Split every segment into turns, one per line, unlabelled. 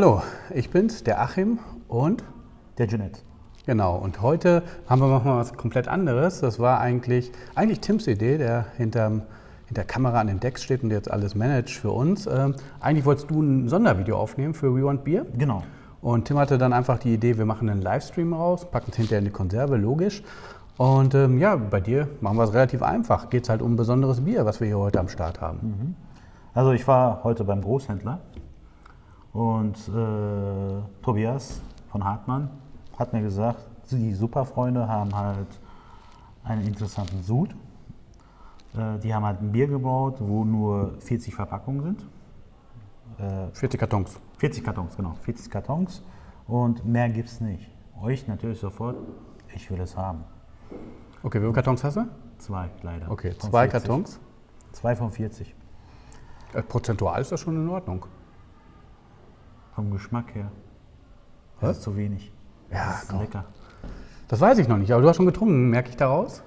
Hallo, ich bin's, der Achim und
Der Jeanette.
genau. Und heute haben wir noch mal was komplett anderes. Das war eigentlich, eigentlich Tims Idee, der hinterm, hinter der Kamera an den Decks steht und jetzt alles managt für uns. Ähm, eigentlich wolltest du ein Sondervideo aufnehmen für We Want Beer.
Genau.
Und Tim hatte dann einfach die Idee, wir machen einen Livestream raus, packen es hinterher in die Konserve, logisch. Und ähm, ja, bei dir machen wir es relativ einfach. Geht es halt um ein besonderes Bier, was wir hier heute am Start haben.
Also ich war heute beim Großhändler und äh, Tobias von Hartmann hat mir gesagt, die Superfreunde haben halt einen interessanten Sud. Äh, die haben halt ein Bier gebaut, wo nur 40 Verpackungen sind.
40 Kartons.
40 Kartons, genau, 40 Kartons und mehr gibt es nicht. Euch natürlich sofort, ich will es haben.
Okay, wie viele Kartons hast du?
Zwei, leider.
Okay, zwei
40.
Kartons.
Zwei von 40.
Äh, Prozentual ist das schon in Ordnung.
Vom Geschmack her. Das ist zu wenig.
Ja,
das ist lecker.
Das weiß ich noch nicht, aber du hast schon getrunken, merke ich daraus?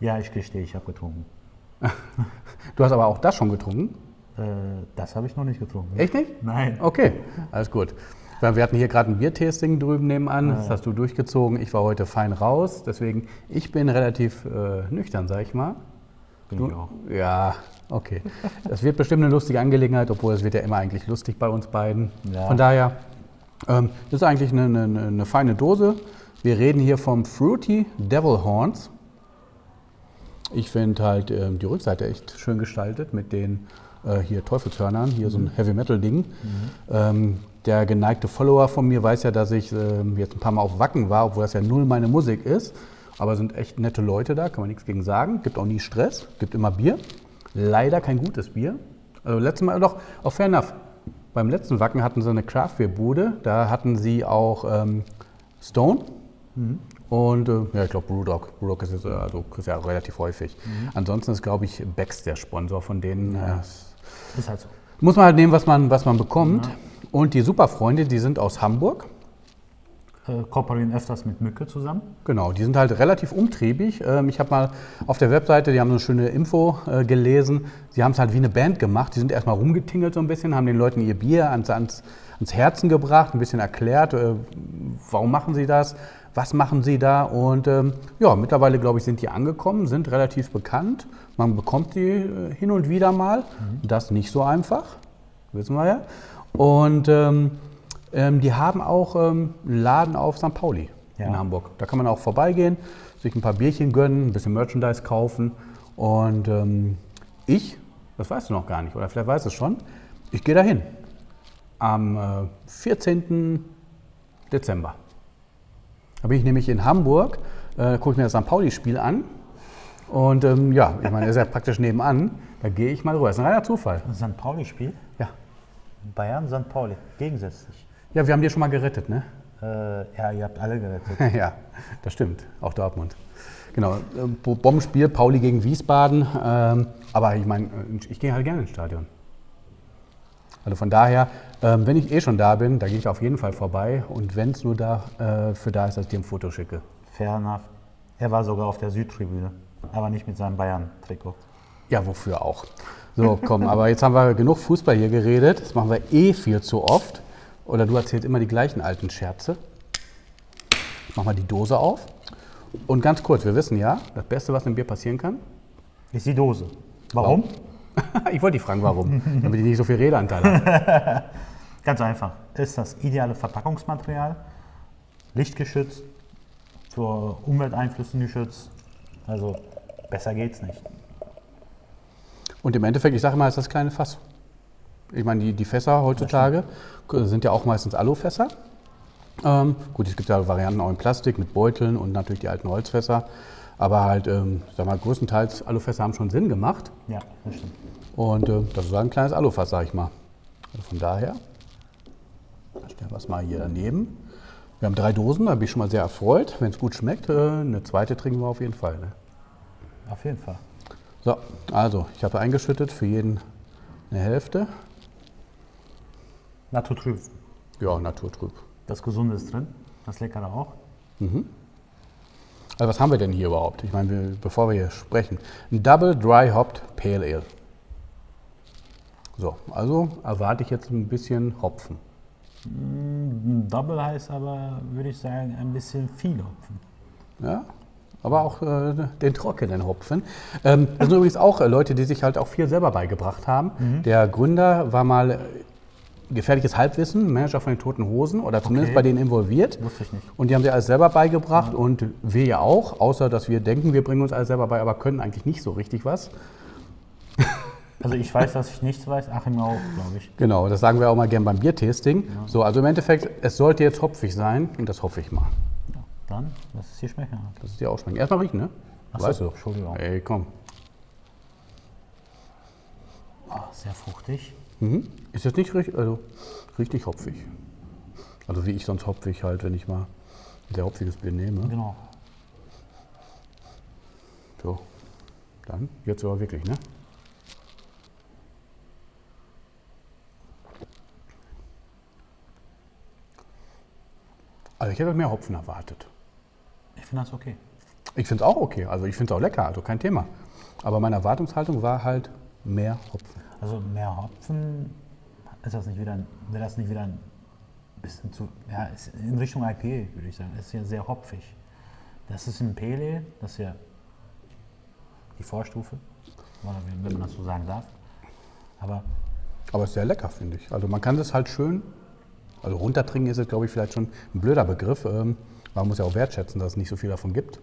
Ja, ich gestehe, ich habe getrunken.
Du hast aber auch das schon getrunken.
Äh, das habe ich noch nicht getrunken.
Echt nicht?
Nein.
Okay, alles gut. Wir hatten hier gerade ein Biertasting drüben nebenan, das hast du durchgezogen. Ich war heute fein raus, deswegen ich bin relativ äh, nüchtern, sag ich mal.
Bin ich auch.
Ja, okay. Das wird bestimmt eine lustige Angelegenheit, obwohl es wird ja immer eigentlich lustig bei uns beiden.
Ja.
Von daher, ähm, das ist eigentlich eine, eine, eine feine Dose. Wir reden hier vom Fruity Devil Horns. Ich finde halt ähm, die Rückseite echt schön gestaltet mit den äh, hier Teufelshörnern, hier so ein Heavy Metal Ding. Ähm, der geneigte Follower von mir weiß ja, dass ich ähm, jetzt ein paar Mal auf Wacken war, obwohl das ja null meine Musik ist. Aber sind echt nette Leute da, kann man nichts gegen sagen. Gibt auch nie Stress, gibt immer Bier. Leider kein gutes Bier. Also letztes Mal doch, auch fair enough. Beim letzten Wacken hatten sie eine Craft Beer Bude, da hatten sie auch ähm, Stone. Und äh, ja, ich glaube Brewdog. Brewdog ist jetzt, äh, also ist ja relativ häufig. Ansonsten ist, glaube ich, Becks der Sponsor von denen. Äh,
Ist halt so.
muss man halt nehmen, was man, was man bekommt. Und die Superfreunde, die sind aus Hamburg.
Äh, kooperieren öfters mit Mücke zusammen.
Genau, die sind halt relativ umtriebig. Ähm, ich habe mal auf der Webseite, die haben so eine schöne Info äh, gelesen. Sie haben es halt wie eine Band gemacht. Die sind erstmal rumgetingelt so ein bisschen, haben den Leuten ihr Bier ans, ans, ans Herzen gebracht, ein bisschen erklärt, äh, warum machen sie das, was machen sie da. Und ähm, ja, mittlerweile, glaube ich, sind die angekommen, sind relativ bekannt. Man bekommt die hin und wieder mal. Das nicht so einfach, wissen wir ja. Und ähm, ähm, die haben auch ähm, einen Laden auf St. Pauli in
Ja.
Hamburg. Da kann man auch vorbeigehen, sich ein paar Bierchen gönnen, ein bisschen Merchandise kaufen. Und ähm, ich, das weißt du noch gar nicht, oder vielleicht weißt du es schon, ich gehe dahin. Am äh, 14. Dezember. Da bin ich nämlich in Hamburg, äh, gucke ich mir das St. Pauli-Spiel an. Und ähm, ja, ich meine, das ist ja praktisch nebenan. Da gehe ich mal rüber. Das ist ein reiner Zufall.
St. Pauli-Spiel.
Ja.
Bayern, St. Pauli. Gegensätzlich.
Ja, wir haben die schon mal gerettet, ne?
Äh, ja, ihr habt alle gerettet.
ja, das stimmt. Auch Dortmund. Genau, äh, Bo- Bombenspiel, Pauli gegen Wiesbaden. Ähm, aber ich meine, äh, ich gehe halt gerne ins Stadion. Also von daher, ähm, wenn ich eh schon da bin, da gehe ich auf jeden Fall vorbei. Und wenn es nur dafür äh, da ist, dass ich dir ein Foto schicke.
Fair enough. Er war sogar auf der Südtribüne, aber nicht mit seinem Bayern-Trikot.
Ja, wofür auch. So, komm, aber jetzt haben wir genug Fußball hier geredet. Das machen wir eh viel zu oft. Oder du erzählst immer die gleichen alten Scherze. Mach mal die Dose auf. Und ganz kurz, wir wissen ja, das Beste, was im Bier passieren kann,
Ist die Dose. Warum?
ich wollte dich fragen, warum, damit ich nicht so viel Redeanteil habe.
Ganz einfach. Ist das ideale Verpackungsmaterial, lichtgeschützt, vor Umwelteinflüssen geschützt. Also besser geht's nicht.
Und im Endeffekt, ich sage mal, ist das kleine Fass. Ich meine, die, die Fässer heutzutage sind ja auch meistens Alufässer. Ähm, gut, es gibt ja Varianten auch in Plastik mit Beuteln und natürlich die alten Holzfässer. Aber halt, ähm, sag mal, größtenteils Alufässer haben schon Sinn gemacht.
Ja, das stimmt.
Und äh, das ist ein kleines Alufass, sag ich mal. Also von daher, stellen wir es mal hier daneben. Wir haben drei Dosen, da bin ich schon mal sehr erfreut. Wenn es gut schmeckt, äh, eine zweite trinken wir auf jeden Fall. Ne?
Auf jeden Fall.
So, also ich habe eingeschüttet für jeden eine Hälfte.
Naturtrüb.
Ja, naturtrüb.
Das Gesunde ist drin. Das Leckere auch.
Also was haben wir denn hier überhaupt? Ich meine, wir, bevor wir hier sprechen. Ein Double Dry Hopped Pale Ale. So, also erwarte ich jetzt ein bisschen Hopfen.
Ein Double heißt aber, würde ich sagen, ein bisschen viel Hopfen.
Ja, aber auch äh, den trockenen Hopfen. Ähm, das sind übrigens auch äh, Leute, die sich halt auch viel selber beigebracht haben. Der Gründer war mal gefährliches Halbwissen, Manager von den Toten Hosen oder zumindest
Okay.
bei denen involviert.
Wusste ich nicht.
Und die haben sich alles selber beigebracht und wir ja auch, außer dass wir denken, wir bringen uns alles selber bei, aber können eigentlich nicht so richtig was.
Also ich weiß, dass ich nichts weiß, Achim auch, glaube ich.
Genau, das sagen wir auch mal gern beim Biertasting. So, also im Endeffekt, es sollte jetzt hopfig sein und das hoffe ich mal.
Ja, dann, lass es hier schmecken.
Das ist dir auch schmecken. Erstmal riechen, ne?
Ach so,
weißt du.
Entschuldigung.
Ey, komm.
Oh, sehr fruchtig.
Mhm. Ist jetzt nicht richtig, also richtig hopfig. Also wie ich sonst hopfig halt, wenn ich mal ein sehr hopfiges Bier nehme.
Genau.
So, dann jetzt aber wirklich, ne? Also ich hätte mehr Hopfen erwartet.
Ich finde das okay.
Ich finde es auch okay, also ich finde es auch lecker, also kein Thema. Aber meine Erwartungshaltung war halt mehr Hopfen.
Also mehr Hopfen, ist das nicht wieder, wäre das nicht wieder ein bisschen zu, ja, in Richtung IPA, würde ich sagen. Ist ja sehr hopfig. Das ist ein Pele, das ist ja die Vorstufe, wenn man das so sagen darf. Aber
Aber ist sehr lecker, finde ich. Also man kann das halt schön, also runtertrinken ist jetzt, glaube ich, vielleicht schon ein blöder Begriff. Ähm, man muss ja auch wertschätzen, dass es nicht so viel davon gibt.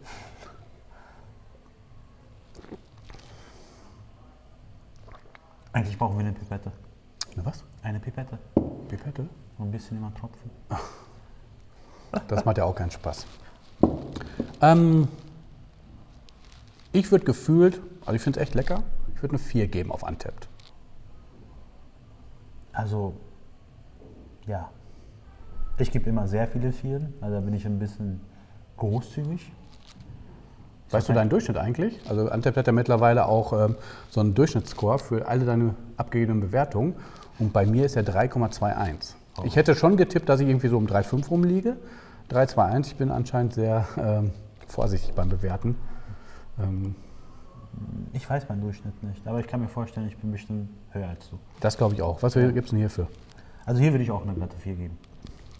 Eigentlich brauchen wir eine Pipette.
Na was?
Eine Pipette.
Pipette?
So ein bisschen immer tropfen.
Das macht ja auch keinen Spaß. Ähm, ich würde gefühlt, also ich finde es echt lecker, ich würde eine 4 geben auf Untapped.
Also, ja. Ich gebe immer sehr viele Vieren, also da bin ich ein bisschen großzügig.
Weißt du deinen Durchschnitt eigentlich? Also Untapped hat ja mittlerweile auch ähm, so einen Durchschnittsscore für alle deine abgegebenen Bewertungen und bei mir ist er 3,21. Ich hätte schon getippt, dass ich irgendwie so um 3,5 rumliege. 3,21, ich bin anscheinend sehr ähm, vorsichtig beim Bewerten. Ähm,
Ich weiß meinen Durchschnitt nicht, aber ich kann mir vorstellen, ich bin bestimmt höher als du.
das glaube ich auch. Was gibt es denn hierfür?
Also hier würde ich auch eine glatte 4 geben.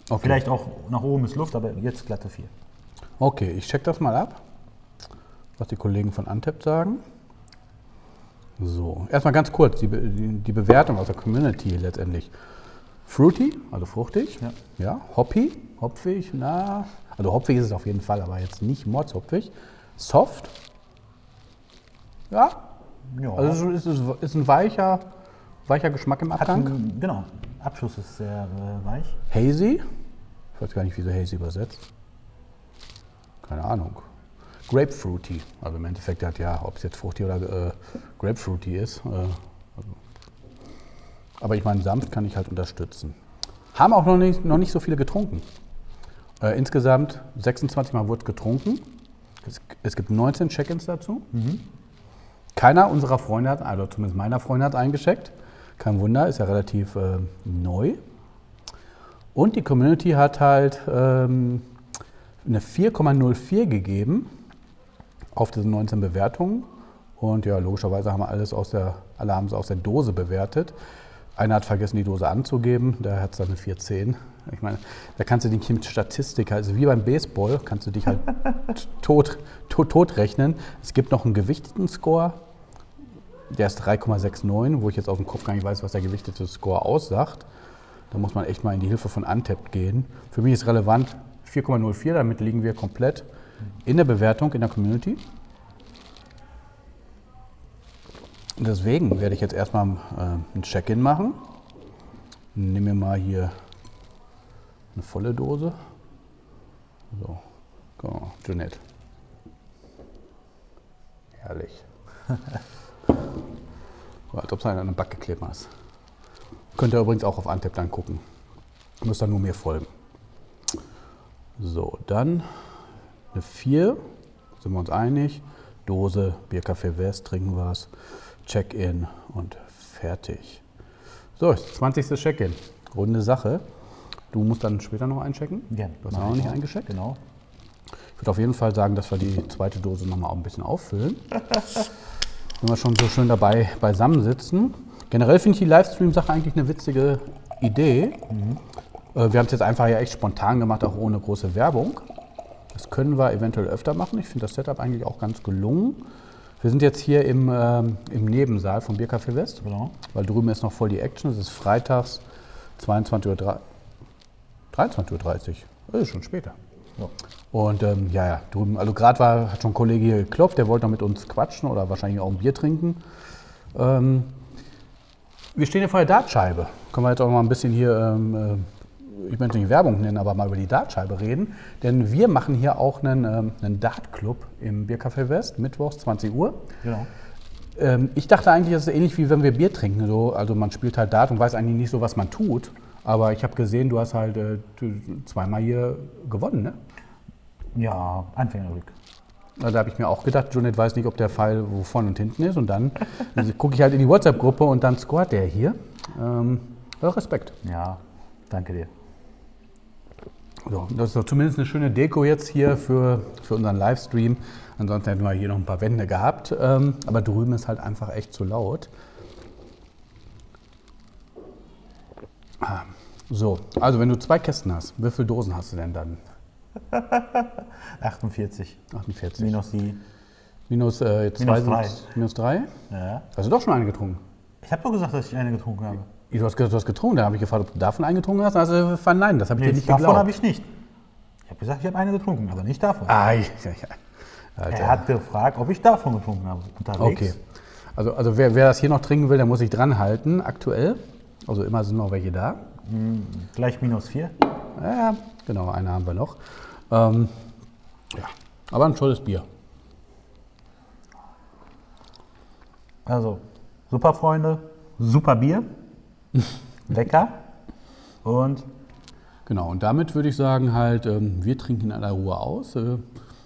Okay.
Vielleicht auch nach oben ist Luft, aber jetzt glatte 4.
Okay, ich check das mal ab, was die Kollegen von Antep sagen. So, erstmal ganz kurz die, Be- die, Bewertung aus der Community letztendlich. Fruity, also fruchtig.
Ja.
ja. Hoppy, hopfig, na. Also hopfig ist es auf jeden Fall, aber jetzt nicht mordshopfig. Soft. Ja,
Ja.
also es ist, ist ein weicher, weicher Geschmack im Abgang.
einen, genau, Abschluss ist sehr äh, weich.
Hazy. Ich weiß gar nicht, wie sie Hazy übersetzt. Keine Ahnung. Grapefruity. Also im Endeffekt hat ja, ob es jetzt fruchtig oder äh, Grapefruity ist. Äh, also. Aber ich meine, sanft kann ich halt unterstützen. Haben auch noch nicht, noch nicht so viele getrunken. Äh, insgesamt 26 Mal wurde getrunken. Es, es gibt 19 Check-ins dazu. Keiner unserer Freunde hat, also zumindest meiner Freunde hat eingescheckt. Kein Wunder, ist ja relativ äh, neu. Und die Community hat halt ähm, eine 4,04 gegeben auf diese 19 Bewertungen. Und ja, logischerweise haben wir alles aus der, alle haben es aus der Dose bewertet. Einer hat vergessen, die Dose anzugeben, der hat dann eine 410. Ich meine, da kannst du dich mit Statistik, also wie beim Baseball, kannst du dich halt tot, tot, tot rechnen. Es gibt noch einen gewichteten Score, der ist 3,69, wo ich jetzt aus dem Kopf gar nicht weiß, was der gewichtete Score aussagt. Da muss man echt mal in die Hilfe von Untapped gehen. Für mich ist relevant 4,04, damit liegen wir komplett in der Bewertung in der Community. Deswegen werde ich jetzt erstmal äh, ein Check-in machen. Nehmen wir mal hier eine volle Dose. So, guck mal, Jeanette. Herrlich. So, als ob es an den Back geklebt hast. Könnt ihr übrigens auch auf Antep dann gucken. Müsst dann nur mir folgen. So, dann eine 4. Sind wir uns einig. Dose, Biercafé West, trinken wir es. Check-in und fertig. So, ist das 20. Check-in. Runde Sache. Du musst dann später noch einchecken.
Ja,
Du hast auch noch
ich
nicht
auch.
eingeschickt.
Genau.
Ich würde auf jeden Fall sagen, dass wir die zweite Dose nochmal auch ein bisschen auffüllen. Wenn wir schon so schön dabei beisammen sitzen. Generell finde ich die Livestream-Sache eigentlich eine witzige Idee. Äh, Wir haben es jetzt einfach ja echt spontan gemacht, auch ohne große Werbung. Das können wir eventuell öfter machen. Ich finde das Setup eigentlich auch ganz gelungen. Wir sind jetzt hier im, ähm, im Nebensaal vom Biercafé West,
Genau.
weil drüben ist noch voll die Action. Es ist freitags 22.30 Uhr. 23.30 Uhr. Das ist schon später.
Ja.
Und ähm, ja, ja, drüben, also gerade war, hat schon ein Kollege hier geklopft, der wollte noch mit uns quatschen oder wahrscheinlich auch ein Bier trinken. Ähm, wir stehen hier vor der Dartscheibe. Können wir jetzt auch mal ein bisschen hier, ähm, äh, ich möchte nicht Werbung nennen, aber mal über die Dartscheibe reden. Denn wir machen hier auch einen, ähm, einen Dartclub im Biercafé West, mittwochs 20 Uhr.
Genau.
Ähm, ich dachte eigentlich, das ist ähnlich wie wenn wir Bier trinken. So, also man spielt halt Dart und weiß eigentlich nicht so, was man tut. Aber ich habe gesehen, du hast halt äh, zweimal hier gewonnen, ne?
Ja, Anfängerglück.
Na, Da habe ich mir auch gedacht, Junet weiß nicht, ob der Pfeil wo vorne und hinten ist. Und dann gucke ich halt in die WhatsApp-Gruppe und dann scoret der hier. Ähm, Respekt.
Ja, danke dir.
So, das ist doch zumindest eine schöne Deko jetzt hier für, für unseren Livestream. Ansonsten hätten wir hier noch ein paar Wände gehabt. Ähm, aber drüben ist halt einfach echt zu laut. Ah, So, also wenn du zwei Kästen hast, wie viele Dosen hast du denn dann?
48
48.
minus die.
minus, äh, jetzt
Minus
zwei
drei.
Minus drei?
Ja.
Hast du doch schon eine getrunken?
Ich habe doch gesagt, dass ich eine getrunken habe.
Du hast, du hast getrunken, da habe ich gefragt, ob du davon eingetrunken hast. Also verneint, das habe ich
Nee,
dir nicht
davon
geglaubt.
habe ich nicht. Ich habe gesagt, ich habe eine getrunken, aber nicht davon.
Ah, ja, ja.
Er hat gefragt, ob ich davon getrunken habe. Unterwegs.
Okay. Also, also wer, wer das hier noch trinken will, der muss sich dran halten, aktuell. Also immer sind noch welche da.
Gleich minus 4.
Ja, ja, genau, eine haben wir noch. Ähm, ja, aber ein tolles Bier.
Also, super Freunde, super Bier, lecker und
Genau, und damit würde ich sagen, halt, ähm, wir trinken in aller Ruhe aus. Äh,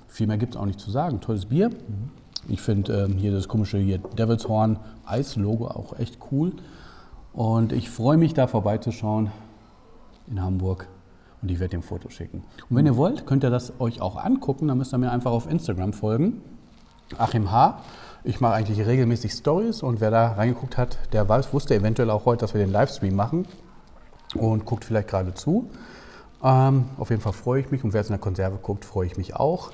viel mehr gibt es auch nicht zu sagen. Tolles Bier. Ich finde ähm, hier das komische hier Devil's Horn Eis-Logo auch echt cool. Und ich freue mich, da vorbeizuschauen in Hamburg. Und ich werde ein Foto schicken. Und wenn ihr wollt, könnt ihr das euch auch angucken. Dann müsst ihr mir einfach auf Instagram folgen. Achim H. Ich mache eigentlich regelmäßig Stories und wer da reingeguckt hat, der weiß, wusste eventuell auch heute, dass wir den Livestream machen und guckt vielleicht gerade zu. Ähm, auf jeden Fall freue ich mich und wer jetzt in der Konserve guckt, freue ich mich auch.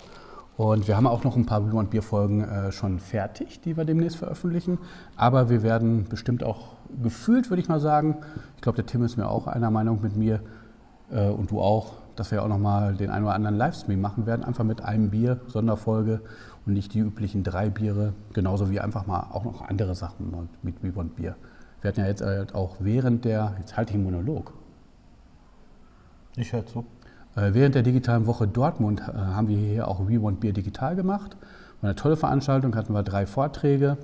Und wir haben auch noch ein paar Blue Bier Folgen äh, schon fertig, die wir demnächst veröffentlichen. Aber wir werden bestimmt auch gefühlt, würde ich mal sagen, ich glaube, der Tim ist mir auch einer Meinung mit mir äh, und du auch, dass wir auch noch mal den einen oder anderen Livestream machen werden, einfach mit einem Bier, Sonderfolge und nicht die üblichen drei Biere, genauso wie einfach mal auch noch andere Sachen mit Bier und Bier. Wir hatten ja jetzt halt auch während der, jetzt halte ich einen Monolog,
ich höre zu.
äh, Während der digitalen Woche Dortmund äh, haben wir hier auch We Want Beer digital gemacht. War eine tolle Veranstaltung, hatten wir drei Vorträge.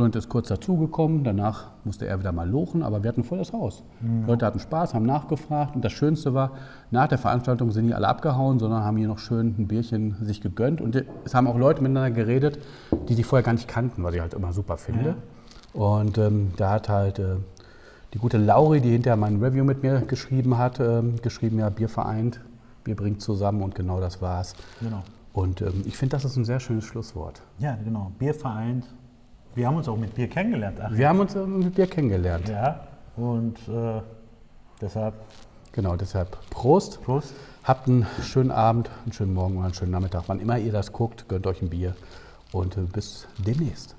Joint ist kurz dazugekommen, danach musste er wieder mal lochen, aber wir hatten voll das Haus. Leute hatten Spaß, haben nachgefragt und das Schönste war, nach der Veranstaltung sind die alle abgehauen, sondern haben hier noch schön ein Bierchen sich gegönnt und es haben auch Leute miteinander geredet, die sich vorher gar nicht kannten, was ich halt immer super finde. Und ähm, da hat halt äh, die gute Lauri, die hinterher mein Review mit mir geschrieben hat, ähm, geschrieben, ja, Bier vereint, Bier bringt zusammen und genau das war's.
Genau.
Und ähm, ich finde, das ist ein sehr schönes Schlusswort.
Ja, genau. Bier vereint. Wir haben uns auch mit Bier kennengelernt. Ach,
Wir haben uns äh, mit Bier kennengelernt.
ja. Und äh, deshalb
Genau, deshalb Prost.
Prost.
Habt einen schönen Abend, einen schönen Morgen oder einen schönen Nachmittag. Wann immer ihr das guckt, gönnt euch ein Bier und äh, bis demnächst.